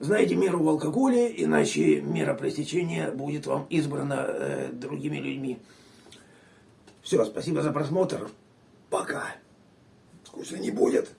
Знайте меру в алкоголе, иначе мера пресечения будет вам избрана э, другими людьми. Все, спасибо за просмотр. Пока. Скучно не будет.